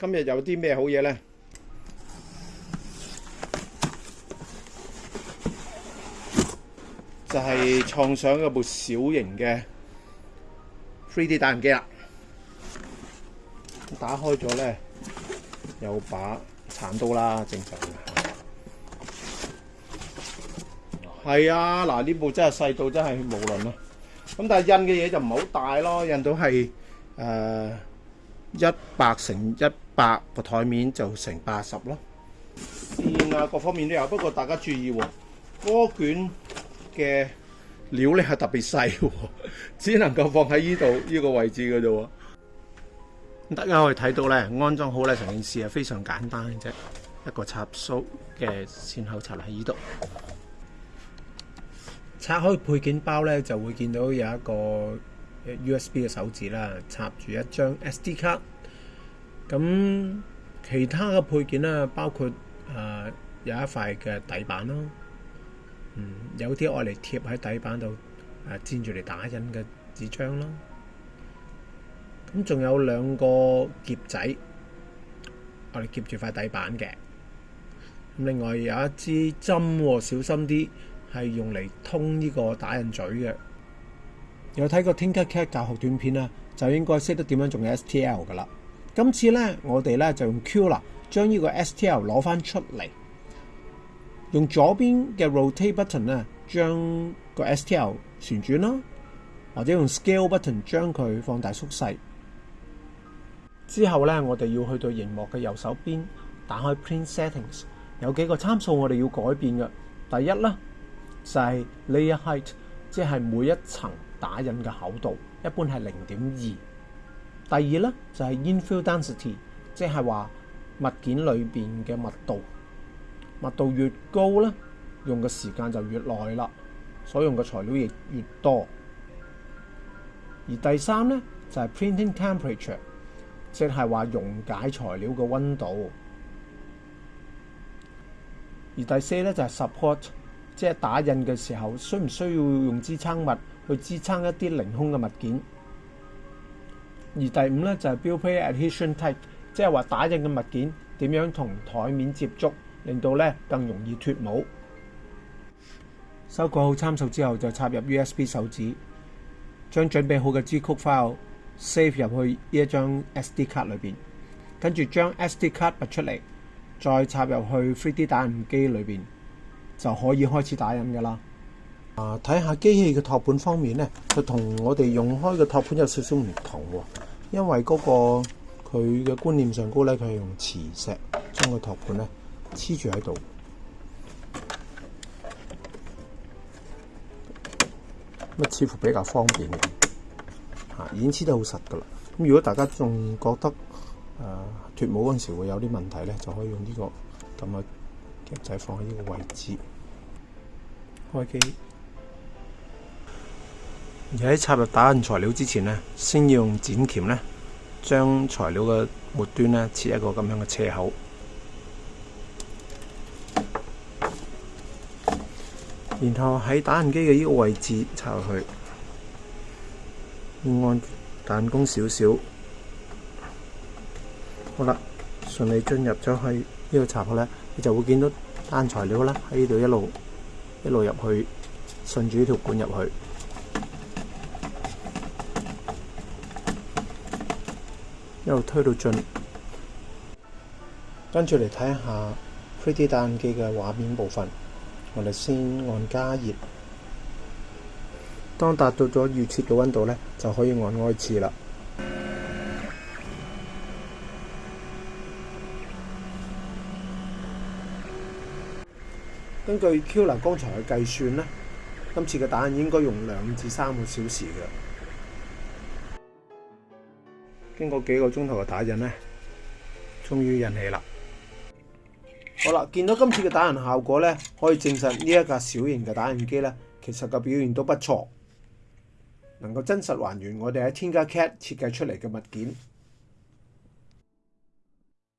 今日有啲咩好嘢呢？就係創上有部小型嘅 3D 打印機啦，打開咗呢，有把鏟刀啦，正常係啊，嗱，呢部真係細到真係無倫咯。咁但係印嘅嘢就唔好大咯，印到係誒一百乘一。百個台面就成八十咯，線啊各方面都有，不過大家注意喎，波卷嘅料咧係特別細喎，只能夠放喺依度依個位置嘅啫。大家可以睇到咧，安裝好咧，成件事係非常簡單嘅啫，一個插蘇嘅線口插喺依度，拆開配件包咧就會見到有一個 USB 嘅手指啦，插住一張 SD 卡。咁其他嘅配件咧，包括誒有一塊嘅底板咯，嗯，有啲愛嚟貼喺底板度誒，粘住嚟打印嘅紙張咯。咁仲有兩個夾仔，我哋夾住塊底板嘅。咁另外有一支針，小心啲，係用嚟通呢個打印嘴嘅。有睇過 TinkerCAD 教學短片啊，就應該識得點樣做 S T L 噶啦。今次咧，我哋咧就用 Q 啦，將呢個 STL 攞翻出嚟，用左邊嘅 Rotate button 咧，將個 STL 旋轉啦，或者用 Scale button 将佢放大縮細。之後咧，我哋要去到荧幕嘅右手邊，打開 Print Settings，有幾個參數我哋要改變嘅。第一啦，就係 Layer Height，即係每一層打印嘅厚度，一般係零点二。第二咧就係 infill density，即係話物件裏邊嘅密度，密度越高咧，用嘅時間就越耐啦，所用嘅材料亦越多。而第三咧就係 printing temperature，即係話溶解材料嘅温度。而第四咧就係 support，即係打印嘅時候需唔需要用支撐物去支撐一啲零空嘅物件。而第五咧就係標配 adhesion type，即係話打印嘅物件點樣同台面接觸，令到咧更容易脱模。修改好參數之後，就插入 USB 手指，將準備好嘅 G 曲 file save 入去呢一張 SD 卡裏邊，跟住將 SD 卡拔出嚟，再插入去 3D 打印機裏邊，就可以開始打印噶啦。啊，睇下機器嘅托盤方面咧，佢同我哋用開嘅托盤有少少唔同喎。因为嗰个佢嘅观念上高咧，佢系用磁石将个托盘咧黐住喺度，咁啊似乎比较方便嘅，吓已经黐得好实噶啦。咁如果大家仲觉得诶脱帽嗰阵时会有啲问题咧，就可以用呢个咁嘅夹仔放喺呢个位置，开机。而喺插入打印材料之前咧，先要用剪钳咧，将材料嘅末端咧切一个咁样嘅切口，然后喺打印机嘅呢个位置插入去，按弹弓少少，好啦，顺利进入咗去呢个插口咧，你就会见到单材料啦，喺呢度一路一路入去，顺住呢条管入去。一路推到盡。跟住嚟睇下3 D 打印机嘅画面部分。我哋先按加热，当达到咗预设嘅温度咧，就可以按开次啦。根据 Q 男刚才嘅计算咧，今次嘅打印应该用两至三个小时嘅。经过几个钟头嘅打印咧，终于引起啦！好啦，见到今次嘅打印效果咧，可以证实呢一架小型嘅打印机咧，其实嘅表现都不错，能够真实还原我哋喺天加 c a d 设计出嚟嘅物件。